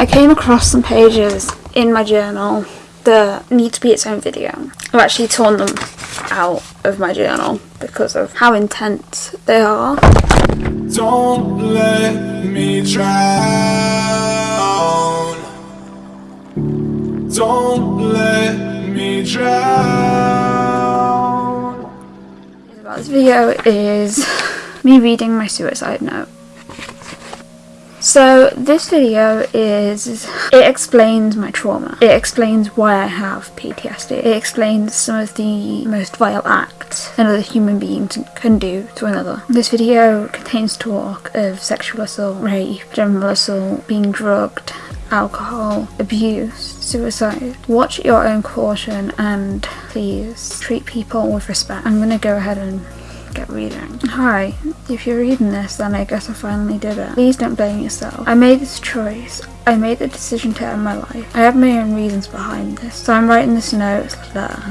I came across some pages in my journal that need to be its own video. I've actually torn them out of my journal because of how intense they are. Don't let me drown. Don't let me drown. This video is me reading my suicide note. So this video is, it explains my trauma. It explains why I have PTSD. It explains some of the most vile acts another human being can do to another. This video contains talk of sexual assault, rape, general assault, being drugged, alcohol, abuse, suicide. Watch at your own caution and please treat people with respect. I'm gonna go ahead and get reading. Hi, if you're reading this then I guess I finally did it. Please don't blame yourself. I made this choice. I made the decision to end my life. I have my own reasons behind this. So I'm writing this note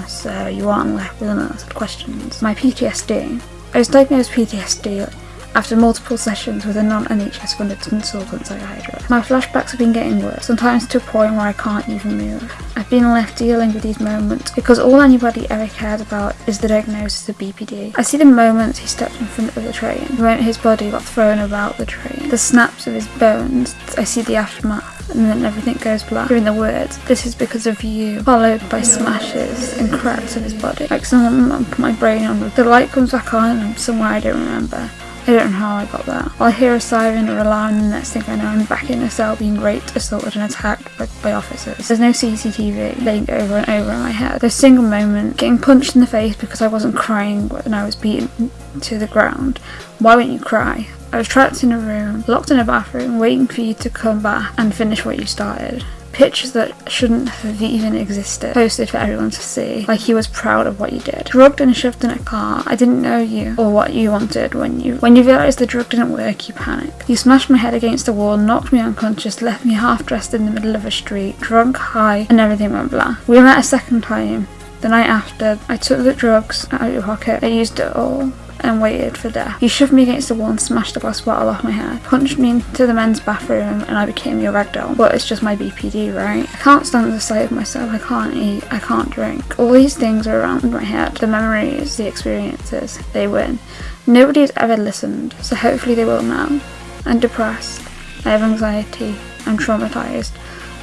so you aren't left with unanswered questions. My PTSD. I was diagnosed PTSD after multiple sessions with a non-NHS funded consultant psychiatrist. My flashbacks have been getting worse, sometimes to a point where I can't even move. I've been left dealing with these moments because all anybody ever cared about is the diagnosis of BPD. I see the moments he stepped in front of the train, moment his body got thrown about the train, the snaps of his bones, I see the aftermath and then everything goes black. Hearing the words, this is because of you, followed by smashes and cracks of his body. Like someone put my brain on. The light comes back on and I'm somewhere I don't remember. I don't know how I got there. I'll hear a siren or alarm and next thing I know I'm back in a cell being raped, assaulted and attacked by, by officers. There's no CCTV playing over and over in my head. A single moment getting punched in the face because I wasn't crying when I was beaten to the ground. Why wouldn't you cry? I was trapped in a room, locked in a bathroom, waiting for you to come back and finish what you started pictures that shouldn't have even existed posted for everyone to see. Like he was proud of what you did. Drugged and shoved in a car. I didn't know you or what you wanted when you when you realized the drug didn't work you panicked. You smashed my head against the wall knocked me unconscious left me half dressed in the middle of a street drunk high and everything went black we met a second time. The night after i took the drugs out of your pocket. I used it all and waited for death. You shoved me against the wall and smashed the glass bottle off my head, punched me into the men's bathroom and I became your ragdoll. But it's just my BPD, right? I can't stand the sight of myself, I can't eat, I can't drink. All these things are around my head. The memories, the experiences, they win. Nobody's ever listened, so hopefully they will now. I'm depressed, I have anxiety, I'm traumatised.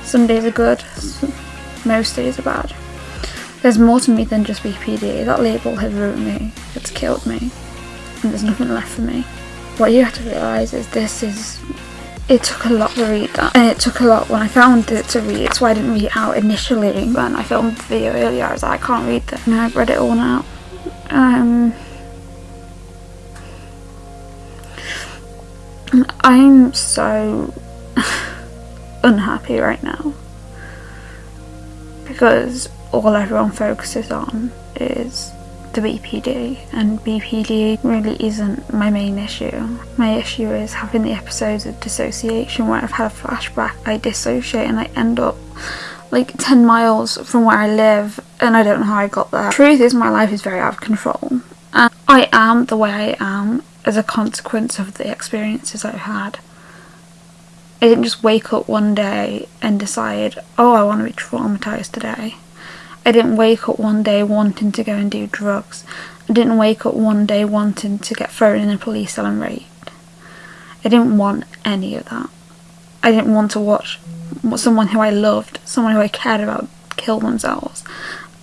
Some days are good, most days are bad. There's more to me than just BPD. That label has ruined me. It's killed me there's nothing left for me. What you have to realise is this is it took a lot to read that. And it took a lot when I found it to read. Why I didn't read it out initially. When I filmed the video earlier I was like I can't read that and I've read it all now um I'm so unhappy right now. Because all everyone focuses on is the BPD and BPD really isn't my main issue. My issue is having the episodes of dissociation where I've had a flashback, I dissociate and I end up like 10 miles from where I live and I don't know how I got there. Truth is my life is very out of control and I am the way I am as a consequence of the experiences I've had. I didn't just wake up one day and decide, oh I want to be traumatised today. I didn't wake up one day wanting to go and do drugs. I didn't wake up one day wanting to get thrown in a police cell and raped. I didn't want any of that. I didn't want to watch someone who I loved, someone who I cared about, kill themselves.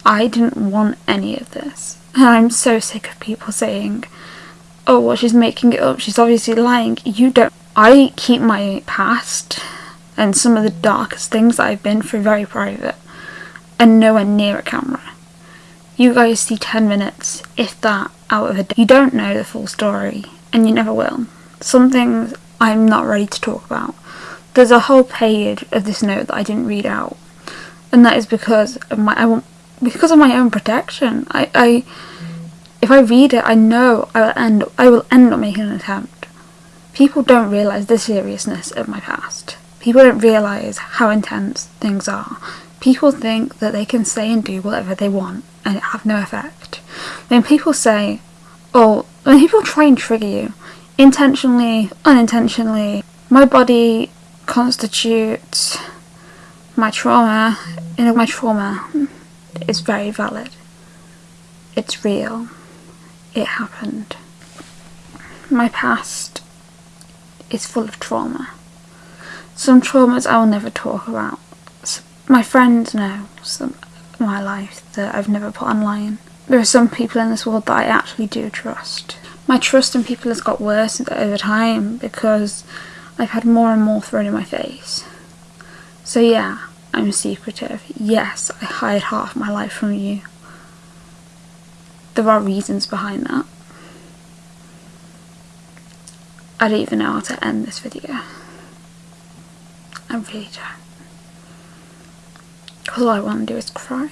I didn't want any of this. And I'm so sick of people saying, oh, well, she's making it up, she's obviously lying. You don't. I keep my past and some of the darkest things that I've been through very private and nowhere near a camera. You guys see 10 minutes, if that, out of a day. You don't know the full story, and you never will. Some things I'm not ready to talk about. There's a whole page of this note that I didn't read out, and that is because of my I want because of my own protection. I, I if I read it, I know I will end I will end up making an attempt. People don't realise the seriousness of my past. People don't realise how intense things are. People think that they can say and do whatever they want and it have no effect. When people say, oh, when people try and trigger you, intentionally, unintentionally, my body constitutes My trauma, you know, my trauma is very valid. It's real. It happened. My past is full of trauma. Some traumas I will never talk about. My friends know some my life that I've never put online. There are some people in this world that I actually do trust. My trust in people has got worse over time because I've had more and more thrown in my face. So yeah, I'm secretive. Yes, I hide half my life from you. There are reasons behind that. I don't even know how to end this video. I really don't. All I want to do is cry.